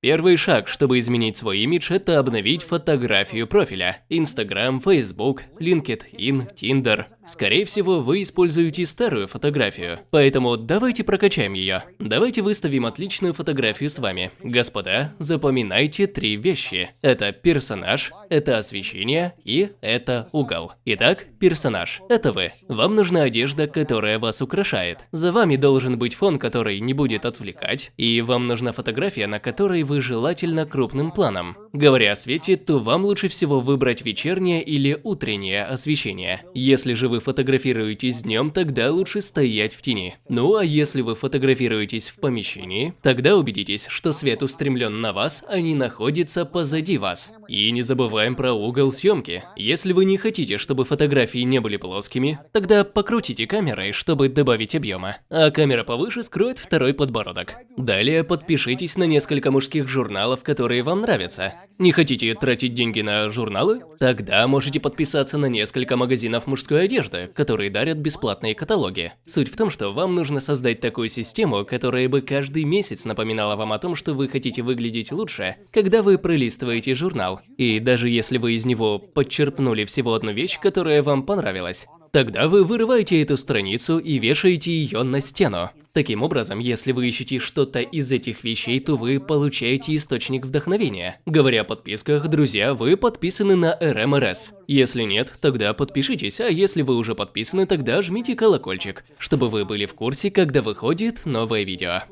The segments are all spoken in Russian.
Первый шаг, чтобы изменить свой имидж, это обновить фотографию профиля. Instagram, Facebook, LinkedIn, Tinder. Скорее всего, вы используете старую фотографию. Поэтому давайте прокачаем ее. Давайте выставим отличную фотографию с вами. Господа, запоминайте три вещи. Это персонаж, это освещение и это угол. Итак, персонаж. Это вы. Вам нужна одежда, которая вас украшает. За вами должен быть фон, который не будет отвлекать. И вам нужна фотография, на которой вы желательно крупным планом. Говоря о свете, то вам лучше всего выбрать вечернее или утреннее освещение. Если же вы фотографируетесь днем, тогда лучше стоять в тени. Ну а если вы фотографируетесь в помещении, тогда убедитесь, что свет устремлен на вас, а не находится позади вас. И не забываем про угол съемки. Если вы не хотите, чтобы фотографии не были плоскими, тогда покрутите камерой, чтобы добавить объема. А камера повыше скроет второй подбородок. Далее подпишитесь на несколько мужских мужских журналов, которые вам нравятся. Не хотите тратить деньги на журналы? Тогда можете подписаться на несколько магазинов мужской одежды, которые дарят бесплатные каталоги. Суть в том, что вам нужно создать такую систему, которая бы каждый месяц напоминала вам о том, что вы хотите выглядеть лучше, когда вы пролистываете журнал. И даже если вы из него подчерпнули всего одну вещь, которая вам понравилась, Тогда вы вырываете эту страницу и вешаете ее на стену. Таким образом, если вы ищете что-то из этих вещей, то вы получаете источник вдохновения. Говоря о подписках, друзья, вы подписаны на РМРС. Если нет, тогда подпишитесь, а если вы уже подписаны, тогда жмите колокольчик, чтобы вы были в курсе, когда выходит новое видео.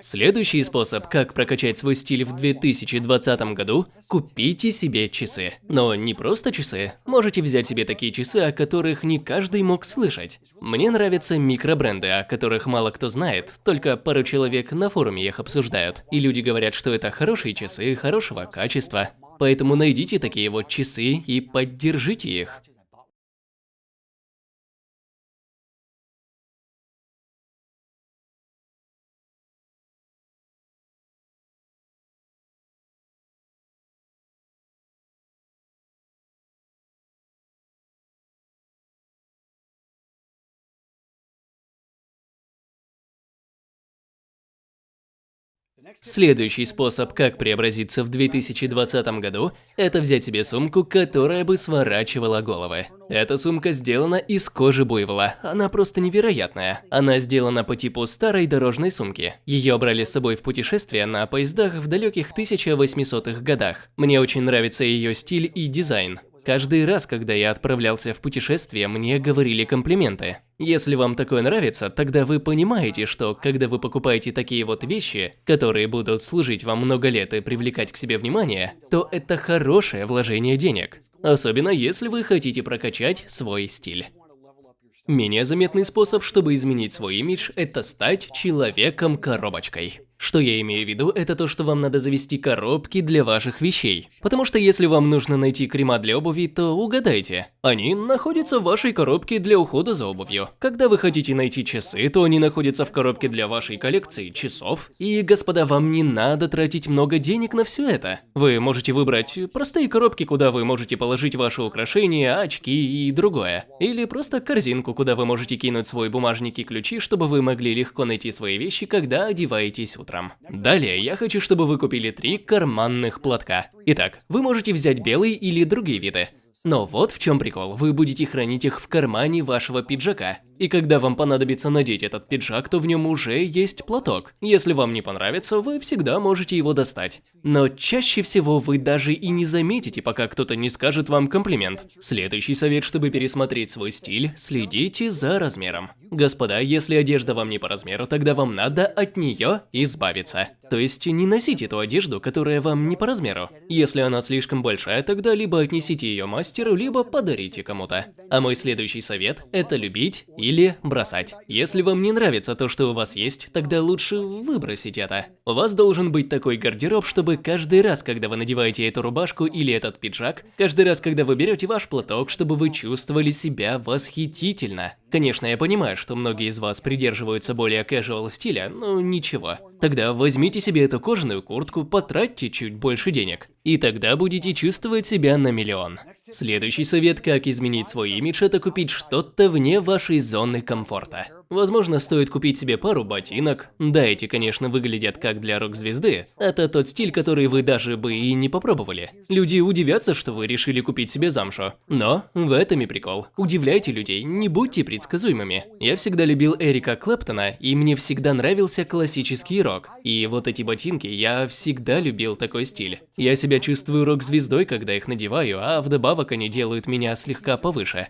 Следующий способ, как прокачать свой стиль в 2020 году – купите себе часы. Но не просто часы. Можете взять себе такие часы, о которых не каждый мог слышать. Мне нравятся микробренды, о которых мало кто знает, только пару человек на форуме их обсуждают. И люди говорят, что это хорошие часы, хорошего качества. Поэтому найдите такие вот часы и поддержите их. Следующий способ, как преобразиться в 2020 году, это взять себе сумку, которая бы сворачивала головы. Эта сумка сделана из кожи буйвола, она просто невероятная. Она сделана по типу старой дорожной сумки. Ее брали с собой в путешествия на поездах в далеких 1800-х годах. Мне очень нравится ее стиль и дизайн. Каждый раз, когда я отправлялся в путешествие, мне говорили комплименты. Если вам такое нравится, тогда вы понимаете, что когда вы покупаете такие вот вещи, которые будут служить вам много лет и привлекать к себе внимание, то это хорошее вложение денег. Особенно если вы хотите прокачать свой стиль. Менее заметный способ, чтобы изменить свой имидж, это стать человеком-коробочкой. Что я имею в виду, это то, что вам надо завести коробки для ваших вещей. Потому что если вам нужно найти крема для обуви, то угадайте. Они находятся в вашей коробке для ухода за обувью. Когда вы хотите найти часы, то они находятся в коробке для вашей коллекции часов. И, господа, вам не надо тратить много денег на все это. Вы можете выбрать простые коробки, куда вы можете положить ваши украшения, очки и другое. Или просто корзинку, куда вы можете кинуть свой бумажник и ключи, чтобы вы могли легко найти свои вещи, когда одеваетесь утром утром. Далее я хочу, чтобы вы купили три карманных платка. Итак, вы можете взять белый или другие виды. Но вот в чем прикол, вы будете хранить их в кармане вашего пиджака. И когда вам понадобится надеть этот пиджак, то в нем уже есть платок. Если вам не понравится, вы всегда можете его достать. Но чаще всего вы даже и не заметите, пока кто-то не скажет вам комплимент. Следующий совет, чтобы пересмотреть свой стиль, следите за размером. Господа, если одежда вам не по размеру, тогда вам надо от нее избавиться. То есть не носите ту одежду, которая вам не по размеру. Если она слишком большая, тогда либо отнесите ее матери, мастеру, либо подарите кому-то. А мой следующий совет – это любить или бросать. Если вам не нравится то, что у вас есть, тогда лучше выбросить это. У вас должен быть такой гардероб, чтобы каждый раз, когда вы надеваете эту рубашку или этот пиджак, каждый раз, когда вы берете ваш платок, чтобы вы чувствовали себя восхитительно. Конечно, я понимаю, что многие из вас придерживаются более casual стиля, но ничего. Тогда возьмите себе эту кожаную куртку, потратьте чуть больше денег. И тогда будете чувствовать себя на миллион. Следующий совет, как изменить свой имидж, это купить что-то вне вашей зоны комфорта. Возможно, стоит купить себе пару ботинок. Да, эти, конечно, выглядят как для рок-звезды. Это тот стиль, который вы даже бы и не попробовали. Люди удивятся, что вы решили купить себе замшу. Но в этом и прикол. Удивляйте людей, не будьте предсказуемыми. Я всегда любил Эрика Клэптона, и мне всегда нравился классический рок. И вот эти ботинки, я всегда любил такой стиль. Я себя чувствую рок-звездой, когда их надеваю, а вдобавок они делают меня слегка повыше.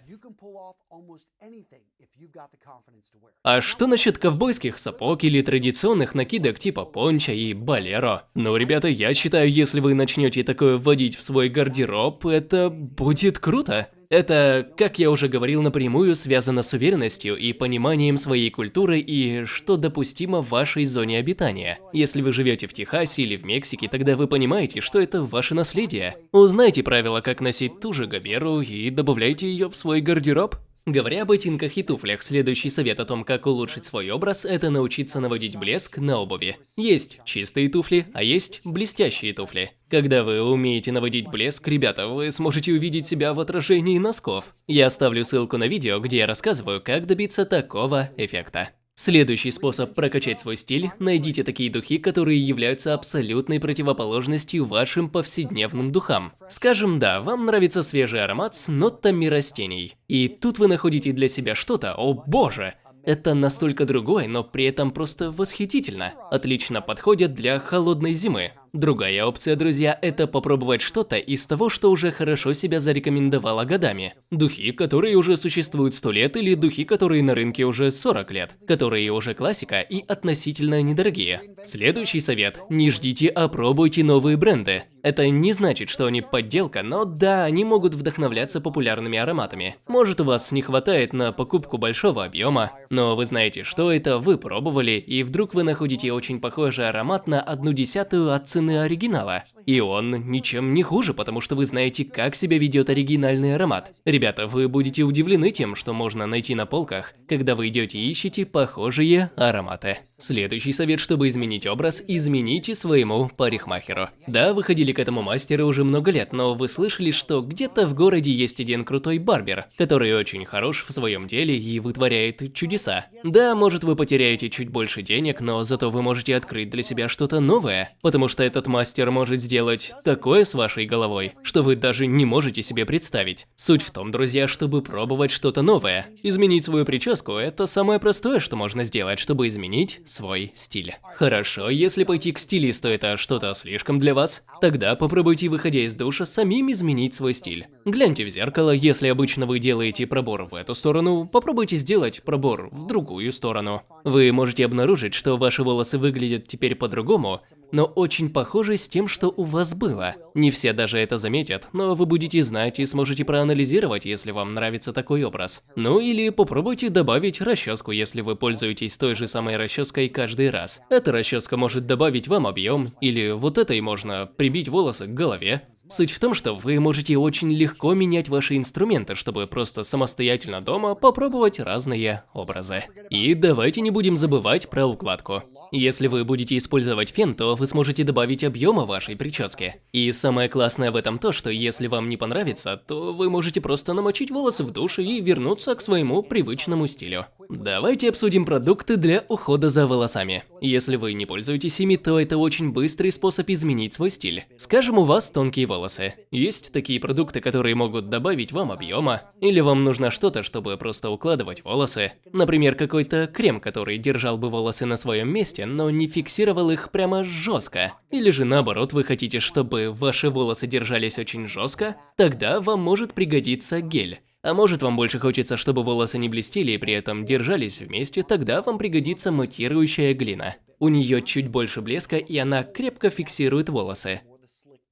А что насчет ковбойских сапог или традиционных накидок типа понча и балеро? Ну, ребята, я считаю, если вы начнете такое вводить в свой гардероб, это будет круто. Это, как я уже говорил, напрямую связано с уверенностью и пониманием своей культуры и что допустимо в вашей зоне обитания. Если вы живете в Техасе или в Мексике, тогда вы понимаете, что это ваше наследие. Узнайте правила, как носить ту же габеру и добавляйте ее в свой гардероб. Говоря о ботинках и туфлях, следующий совет о том, как улучшить свой образ, это научиться наводить блеск на обуви. Есть чистые туфли, а есть блестящие туфли. Когда вы умеете наводить блеск, ребята, вы сможете увидеть себя в отражении носков. Я оставлю ссылку на видео, где я рассказываю, как добиться такого эффекта. Следующий способ прокачать свой стиль – найдите такие духи, которые являются абсолютной противоположностью вашим повседневным духам. Скажем, да, вам нравится свежий аромат с нотами растений. И тут вы находите для себя что-то, о боже, это настолько другое, но при этом просто восхитительно. Отлично подходит для холодной зимы. Другая опция, друзья, это попробовать что-то из того, что уже хорошо себя зарекомендовало годами. Духи, которые уже существуют 100 лет, или духи, которые на рынке уже 40 лет, которые уже классика и относительно недорогие. Следующий совет – не ждите, а пробуйте новые бренды. Это не значит, что они подделка, но да, они могут вдохновляться популярными ароматами. Может у вас не хватает на покупку большого объема, но вы знаете, что это, вы пробовали, и вдруг вы находите очень похожий аромат на одну десятую от цены оригинала. И он ничем не хуже, потому что вы знаете, как себя ведет оригинальный аромат. Ребята, вы будете удивлены тем, что можно найти на полках, когда вы идете и ищете похожие ароматы. Следующий совет, чтобы изменить образ, измените своему парикмахеру. Да, вы ходили к этому мастеру уже много лет, но вы слышали, что где-то в городе есть один крутой барбер, который очень хорош в своем деле и вытворяет чудеса. Да, может вы потеряете чуть больше денег, но зато вы можете открыть для себя что-то новое, потому что этот мастер может сделать такое с вашей головой, что вы даже не можете себе представить. Суть в том, друзья, чтобы пробовать что-то новое. Изменить свою прическу – это самое простое, что можно сделать, чтобы изменить свой стиль. Хорошо, если пойти к стилисту – это что-то слишком для вас, тогда попробуйте, выходя из душа, самим изменить свой стиль. Гляньте в зеркало, если обычно вы делаете пробор в эту сторону, попробуйте сделать пробор в другую сторону. Вы можете обнаружить, что ваши волосы выглядят теперь по-другому, но очень похожи с тем, что у вас было. Не все даже это заметят, но вы будете знать и сможете проанализировать, если вам нравится такой образ. Ну или попробуйте добавить расческу, если вы пользуетесь той же самой расческой каждый раз. Эта расческа может добавить вам объем, или вот этой можно прибить волосы к голове. Суть в том, что вы можете очень легко менять ваши инструменты, чтобы просто самостоятельно дома попробовать разные образы. И давайте не будем забывать про укладку. Если вы будете использовать фен, то вы сможете добавить объема вашей прическе. И самое классное в этом то, что если вам не понравится, то вы можете просто намочить волосы в душе и вернуться к своему привычному стилю. Давайте обсудим продукты для ухода за волосами. Если вы не пользуетесь ими, то это очень быстрый способ изменить свой стиль. Скажем, у вас тонкие волосы. Есть такие продукты, которые могут добавить вам объема, или вам нужно что-то, чтобы просто укладывать волосы. Например, какой-то крем, который держал бы волосы на своем месте, но не фиксировал их прямо жестко. Или же наоборот, вы хотите, чтобы ваши волосы держались очень жестко, тогда вам может пригодиться гель. А может вам больше хочется, чтобы волосы не блестели и при этом держались вместе, тогда вам пригодится матирующая глина. У нее чуть больше блеска и она крепко фиксирует волосы.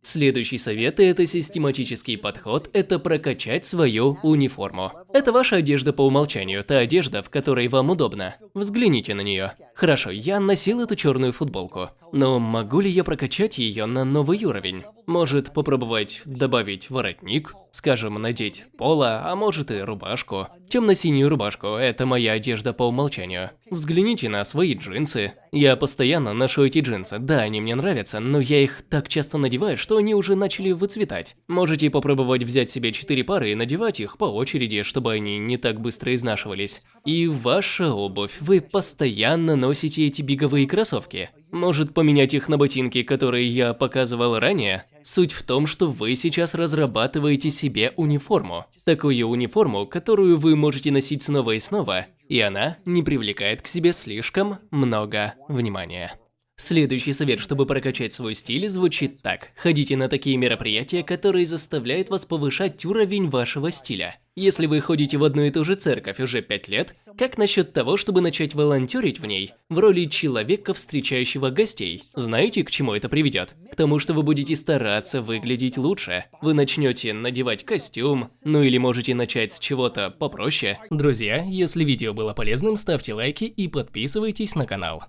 Следующий совет – это систематический подход, это прокачать свою униформу. Это ваша одежда по умолчанию, та одежда, в которой вам удобно. Взгляните на нее. Хорошо, я носил эту черную футболку, но могу ли я прокачать ее на новый уровень? Может попробовать добавить воротник, скажем, надеть поло, а может и рубашку. Темно-синюю рубашку – это моя одежда по умолчанию. Взгляните на свои джинсы. Я постоянно ношу эти джинсы, да, они мне нравятся, но я их так часто надеваю, что они уже начали выцветать. Можете попробовать взять себе 4 пары и надевать их по очереди, чтобы они не так быстро изнашивались. И ваша обувь. Вы постоянно носите эти беговые кроссовки. Может поменять их на ботинки, которые я показывал ранее? Суть в том, что вы сейчас разрабатываете себе униформу. Такую униформу, которую вы можете носить снова и снова, и она не привлекает к себе слишком много внимания. Следующий совет, чтобы прокачать свой стиль, звучит так. Ходите на такие мероприятия, которые заставляют вас повышать уровень вашего стиля. Если вы ходите в одну и ту же церковь уже 5 лет, как насчет того, чтобы начать волонтерить в ней, в роли человека, встречающего гостей? Знаете, к чему это приведет? К тому, что вы будете стараться выглядеть лучше. Вы начнете надевать костюм, ну или можете начать с чего-то попроще. Друзья, если видео было полезным, ставьте лайки и подписывайтесь на канал.